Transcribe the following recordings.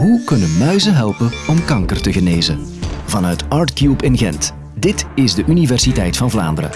Hoe kunnen muizen helpen om kanker te genezen? Vanuit ArtCube in Gent. Dit is de Universiteit van Vlaanderen.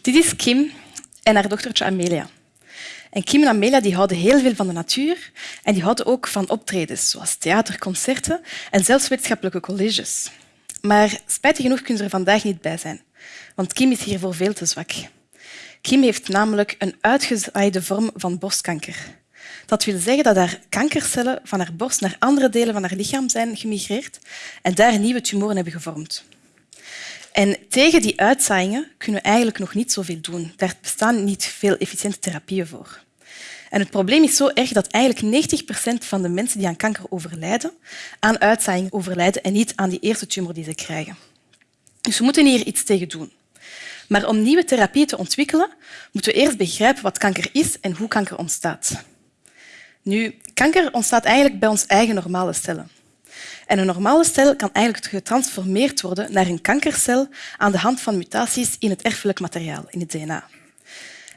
Dit is Kim en haar dochtertje Amelia. En Kim en Amelia die houden heel veel van de natuur en die houden ook van optredens, zoals theater, concerten en zelfs wetenschappelijke colleges. Maar spijtig genoeg kunnen ze er vandaag niet bij zijn, want Kim is hiervoor veel te zwak. Kim heeft namelijk een uitgezaaide vorm van borstkanker. Dat wil zeggen dat haar kankercellen van haar borst naar andere delen van haar lichaam zijn gemigreerd en daar nieuwe tumoren hebben gevormd. En tegen die uitzaaiingen kunnen we eigenlijk nog niet zoveel doen. Daar bestaan niet veel efficiënte therapieën voor. En het probleem is zo erg dat eigenlijk 90 procent van de mensen die aan kanker overlijden, aan uitzaaiing overlijden en niet aan die eerste tumor die ze krijgen. Dus we moeten hier iets tegen doen. Maar om nieuwe therapieën te ontwikkelen, moeten we eerst begrijpen wat kanker is en hoe kanker ontstaat. Nu, kanker ontstaat eigenlijk bij ons eigen normale cellen. En een normale cel kan eigenlijk getransformeerd worden naar een kankercel aan de hand van mutaties in het erfelijk materiaal, in het DNA.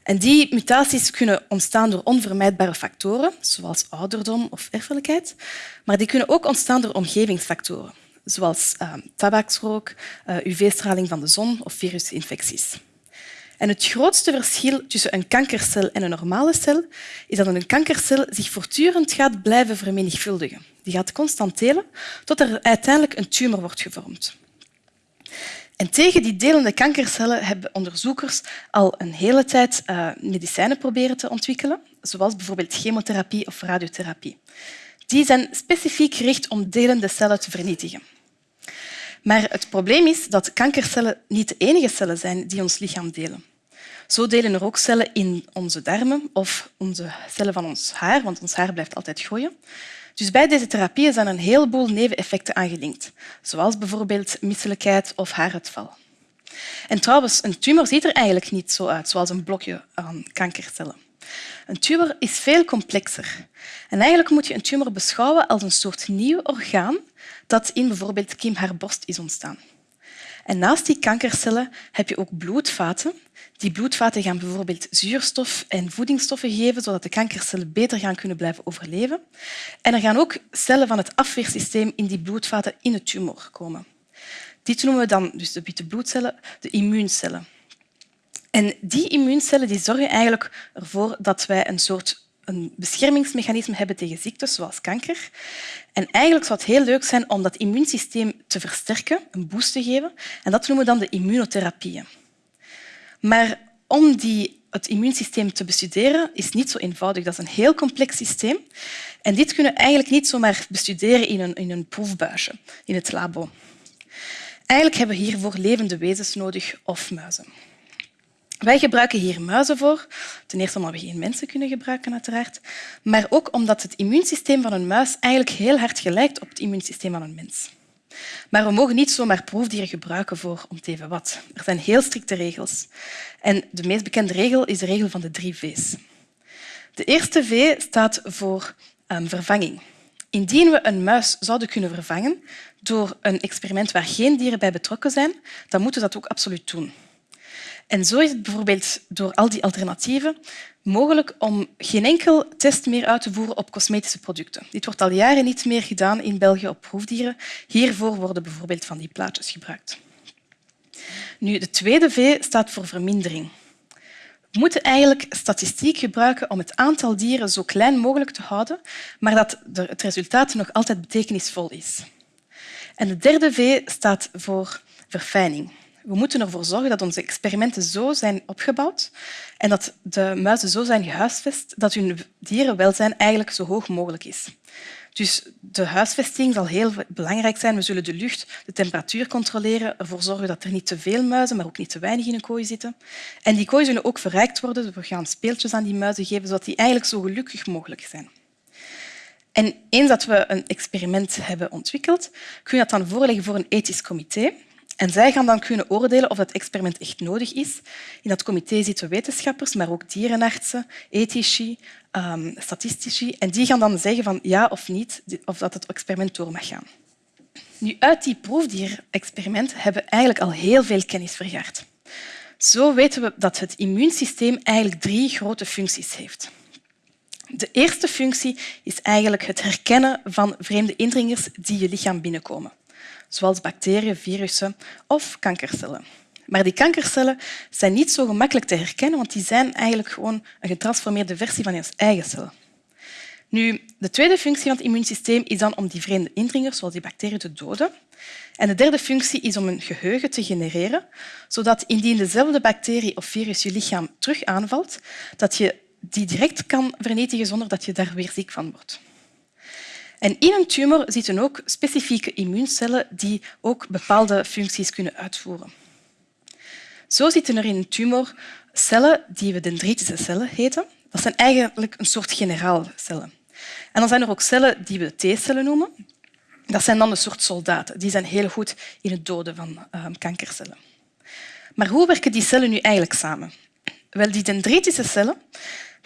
En die mutaties kunnen ontstaan door onvermijdbare factoren, zoals ouderdom of erfelijkheid, maar die kunnen ook ontstaan door omgevingsfactoren, zoals uh, tabaksrook, uh, UV-straling van de zon of virusinfecties. En het grootste verschil tussen een kankercel en een normale cel is dat een kankercel zich voortdurend gaat blijven vermenigvuldigen. Die gaat constant delen tot er uiteindelijk een tumor wordt gevormd. En tegen die delende kankercellen hebben onderzoekers al een hele tijd uh, medicijnen proberen te ontwikkelen, zoals bijvoorbeeld chemotherapie of radiotherapie. Die zijn specifiek gericht om delende cellen te vernietigen. Maar het probleem is dat kankercellen niet de enige cellen zijn die ons lichaam delen. Zo delen er ook cellen in onze darmen of onze cellen van ons haar, want ons haar blijft altijd groeien. Dus bij deze therapieën zijn een heleboel neveneffecten aangelinkt, zoals bijvoorbeeld misselijkheid of haaruitval. En trouwens, een tumor ziet er eigenlijk niet zo uit, zoals een blokje aan kankercellen. Een tumor is veel complexer. En eigenlijk moet je een tumor beschouwen als een soort nieuw orgaan dat in bijvoorbeeld Kim haar borst is ontstaan. En naast die kankercellen heb je ook bloedvaten. Die bloedvaten gaan bijvoorbeeld zuurstof en voedingsstoffen geven, zodat de kankercellen beter gaan kunnen blijven overleven. En er gaan ook cellen van het afweersysteem in die bloedvaten in de tumor komen. Dit noemen we dan dus de witte bloedcellen, de immuuncellen. En die immuuncellen die zorgen eigenlijk ervoor dat wij een soort een beschermingsmechanisme hebben tegen ziektes zoals kanker. En eigenlijk zou het heel leuk zijn om dat immuunsysteem te versterken, een boost te geven. En dat noemen we dan de immunotherapieën. Maar om die, het immuunsysteem te bestuderen is niet zo eenvoudig. Dat is een heel complex systeem. En dit kunnen we eigenlijk niet zomaar bestuderen in een, in een proefbuisje, in het labo. Eigenlijk hebben we hiervoor levende wezens nodig of muizen. Wij gebruiken hier muizen voor. Ten eerste omdat we geen mensen kunnen gebruiken, uiteraard. Maar ook omdat het immuunsysteem van een muis eigenlijk heel hard gelijkt op het immuunsysteem van een mens. Maar we mogen niet zomaar proefdieren gebruiken voor om te even wat. Er zijn heel strikte regels. En de meest bekende regel is de regel van de drie V's. De eerste V staat voor um, vervanging. Indien we een muis zouden kunnen vervangen door een experiment waar geen dieren bij betrokken zijn, dan moeten we dat ook absoluut doen. En zo is het bijvoorbeeld door al die alternatieven mogelijk om geen enkel test meer uit te voeren op cosmetische producten. Dit wordt al jaren niet meer gedaan in België op proefdieren. Hiervoor worden bijvoorbeeld van die plaatjes gebruikt. Nu, de tweede V staat voor vermindering. We moeten eigenlijk statistiek gebruiken om het aantal dieren zo klein mogelijk te houden, maar dat het resultaat nog altijd betekenisvol is. En de derde V staat voor verfijning. We moeten ervoor zorgen dat onze experimenten zo zijn opgebouwd en dat de muizen zo zijn gehuisvest dat hun dierenwelzijn eigenlijk zo hoog mogelijk is. Dus de huisvesting zal heel belangrijk zijn. We zullen de lucht, de temperatuur controleren, ervoor zorgen dat er niet te veel muizen, maar ook niet te weinig in een kooi zitten. En die kooi zullen ook verrijkt worden. We gaan speeltjes aan die muizen geven, zodat die eigenlijk zo gelukkig mogelijk zijn. En eens dat we een experiment hebben ontwikkeld, kun je dat dan voorleggen voor een ethisch comité. En zij gaan dan kunnen oordelen of dat experiment echt nodig is. In dat comité zitten wetenschappers, maar ook dierenartsen, ethici, statistici. En die gaan dan zeggen van ja of niet of dat het experiment door mag gaan. Nu, uit die proefdierexperimenten hebben we eigenlijk al heel veel kennis vergaard. Zo weten we dat het immuunsysteem eigenlijk drie grote functies heeft. De eerste functie is eigenlijk het herkennen van vreemde indringers die je lichaam binnenkomen, zoals bacteriën, virussen of kankercellen. Maar die kankercellen zijn niet zo gemakkelijk te herkennen, want die zijn eigenlijk gewoon een getransformeerde versie van je eigen cel. Nu, de tweede functie van het immuunsysteem is dan om die vreemde indringers, zoals die bacteriën, te doden. En de derde functie is om een geheugen te genereren, zodat indien dezelfde bacterie of virus je lichaam terug aanvalt, dat je die direct kan vernietigen zonder dat je daar weer ziek van wordt. En in een tumor zitten ook specifieke immuuncellen die ook bepaalde functies kunnen uitvoeren. Zo zitten er in een tumor cellen die we dendritische cellen heten. Dat zijn eigenlijk een soort generaalcellen. En dan zijn er ook cellen die we T-cellen noemen. Dat zijn dan een soort soldaten. Die zijn heel goed in het doden van uh, kankercellen. Maar hoe werken die cellen nu eigenlijk samen? Wel, die dendritische cellen,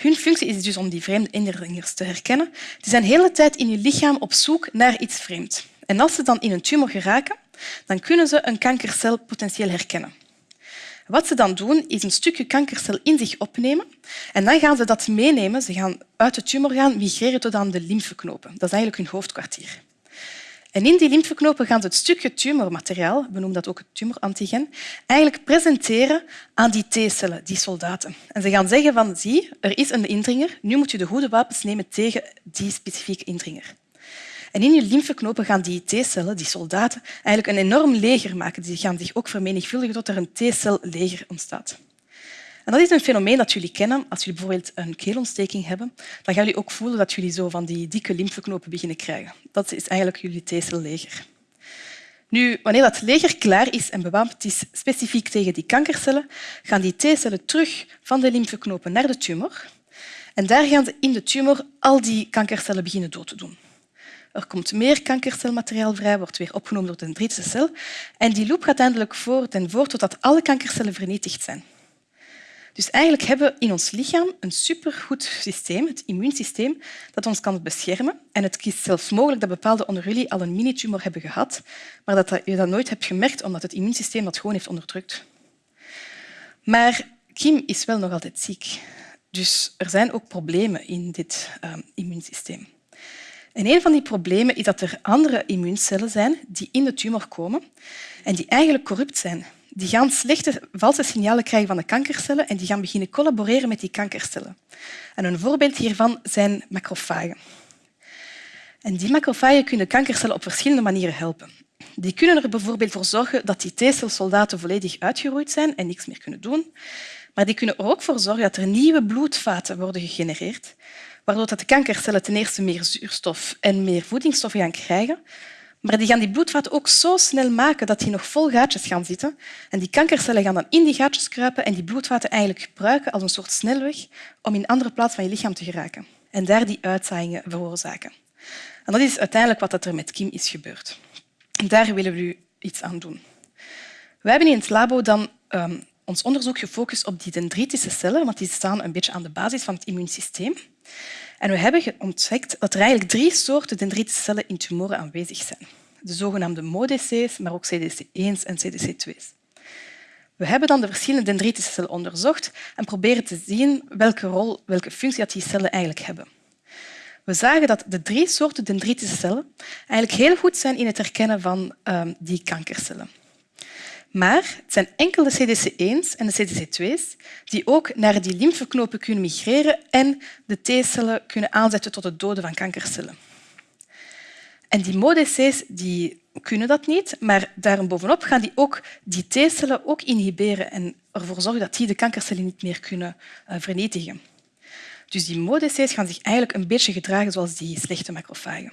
hun functie is dus om die vreemde indringers te herkennen. Die zijn de hele tijd in je lichaam op zoek naar iets vreemds. En als ze dan in een tumor geraken, dan kunnen ze een kankercel potentieel herkennen. Wat ze dan doen, is een stukje kankercel in zich opnemen en dan gaan ze dat meenemen. Ze gaan uit de tumor gaan migreren tot aan de lymfeknopen. Dat is eigenlijk hun hoofdkwartier. En in die lymfeknopen gaan ze het stukje tumormateriaal, we noemen dat ook het tumorantigen, eigenlijk presenteren aan die T-cellen, die soldaten. En ze gaan zeggen van, zie, er is een indringer, nu moet je de goede wapens nemen tegen die specifieke indringer. En in je lymfeknopen gaan die T-cellen, die soldaten, eigenlijk een enorm leger maken. Die gaan zich ook vermenigvuldigen tot er een T-celleger ontstaat. Dat is een fenomeen dat jullie kennen. Als jullie bijvoorbeeld een keelontsteking hebben, dan gaan jullie ook voelen dat jullie zo van die dikke lymfeknopen beginnen krijgen. Dat is eigenlijk jullie T-celleger. Nu, wanneer dat leger klaar is en bewapend is specifiek tegen die kankercellen, gaan die T-cellen terug van de lymfeknopen naar de tumor. En daar gaan ze in de tumor al die kankercellen beginnen dood te doen. Er komt meer kankercelmateriaal vrij, wordt weer opgenomen door de dendritische cel. En die loop gaat eindelijk voort en voort totdat alle kankercellen vernietigd zijn. Dus eigenlijk hebben we in ons lichaam een supergoed systeem, het immuunsysteem, dat ons kan beschermen. En het is zelfs mogelijk dat bepaalde onder jullie al een mini-tumor hebben gehad, maar dat je dat nooit hebt gemerkt omdat het immuunsysteem dat gewoon heeft onderdrukt. Maar Kim is wel nog altijd ziek. Dus er zijn ook problemen in dit uh, immuunsysteem. En een van die problemen is dat er andere immuuncellen zijn die in de tumor komen en die eigenlijk corrupt zijn. Die gaan slechte, valse signalen krijgen van de kankercellen en die gaan beginnen collaboreren met die kankercellen. En een voorbeeld hiervan zijn macrofagen. En die macrofagen kunnen kankercellen op verschillende manieren helpen. Die kunnen er bijvoorbeeld voor zorgen dat die T-celsoldaten volledig uitgeroeid zijn en niks meer kunnen doen. Maar die kunnen er ook voor zorgen dat er nieuwe bloedvaten worden gegenereerd, waardoor de kankercellen ten eerste meer zuurstof en meer voedingsstoffen gaan krijgen, maar die gaan die bloedvaten ook zo snel maken dat die nog vol gaatjes gaan zitten. En die kankercellen gaan dan in die gaatjes kruipen en die bloedvaten eigenlijk gebruiken als een soort snelweg om in andere plaats van je lichaam te geraken. En daar die uitzaaiingen veroorzaken. En dat is uiteindelijk wat er met Kim is gebeurd. En daar willen we nu iets aan doen. We hebben in het labo dan um, ons onderzoek gefocust op die dendritische cellen, want die staan een beetje aan de basis van het immuunsysteem. En we hebben ontdekt dat er eigenlijk drie soorten dendritische cellen in tumoren aanwezig zijn. De zogenaamde MODC's, maar ook CDC1's en CDC2's. We hebben dan de verschillende dendritische cellen onderzocht en proberen te zien welke rol, welke functie die cellen eigenlijk hebben. We zagen dat de drie soorten dendritische cellen eigenlijk heel goed zijn in het herkennen van um, die kankercellen. Maar het zijn enkel de CDC1's en de CDC2's die ook naar die lymfeknopen kunnen migreren en de T-cellen kunnen aanzetten tot het doden van kankercellen. En die MODC's die kunnen dat niet, maar daarbovenop gaan die ook die T-cellen ook inhiberen en ervoor zorgen dat die de kankercellen niet meer kunnen uh, vernietigen. Dus die MODC's gaan zich eigenlijk een beetje gedragen zoals die slechte macrofagen.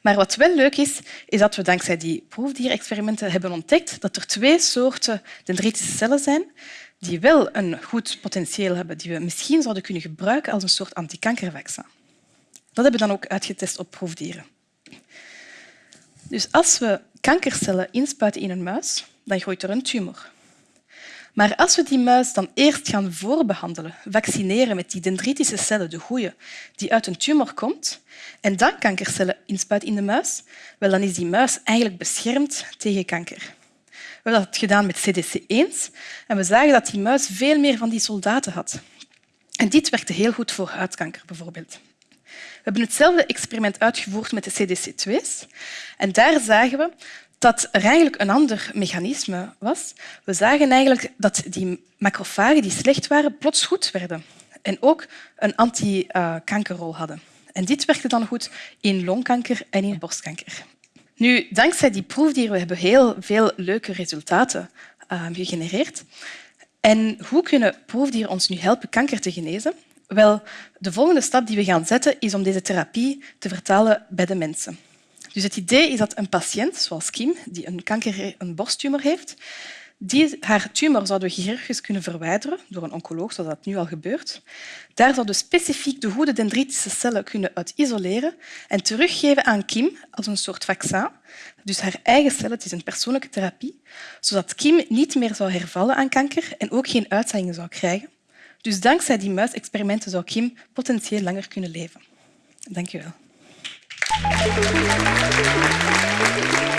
Maar wat wel leuk is, is dat we dankzij die proefdierexperimenten hebben ontdekt dat er twee soorten dendritische cellen zijn die wel een goed potentieel hebben, die we misschien zouden kunnen gebruiken als een soort antikankervaccin. Dat hebben we dan ook uitgetest op proefdieren. Dus als we kankercellen inspuiten in een muis, dan groeit er een tumor. Maar als we die muis dan eerst gaan voorbehandelen, vaccineren met die dendritische cellen, de goeie, die uit een tumor komt, en dan kankercellen inspuiten in de muis, wel, dan is die muis eigenlijk beschermd tegen kanker. We hebben dat gedaan met CDC1 en we zagen dat die muis veel meer van die soldaten had. En dit werkte heel goed voor huidkanker bijvoorbeeld. We hebben hetzelfde experiment uitgevoerd met de CDC2's en daar zagen we dat er eigenlijk een ander mechanisme was. We zagen eigenlijk dat die macrofagen die slecht waren, plots goed werden en ook een anti-kankerrol hadden. En dit werkte dan goed in longkanker en in borstkanker. Nu, dankzij die proefdieren hebben we heel veel leuke resultaten uh, gegenereerd. En hoe kunnen proefdieren ons nu helpen kanker te genezen? Wel, de volgende stap die we gaan zetten is om deze therapie te vertalen bij de mensen. Dus het idee is dat een patiënt, zoals Kim, die een, kanker, een borsttumor heeft, die, haar tumor zouden we chirurgisch kunnen verwijderen door een oncoloog, zoals dat nu al gebeurt. Daar zouden specifiek de goede dendritische cellen kunnen uit isoleren en teruggeven aan Kim als een soort vaccin. Dus haar eigen cellen, het is een persoonlijke therapie, zodat Kim niet meer zou hervallen aan kanker en ook geen uitzaaiingen zou krijgen. Dus dankzij die muisexperimenten zou Kim potentieel langer kunnen leven. Dank je wel. Thank you.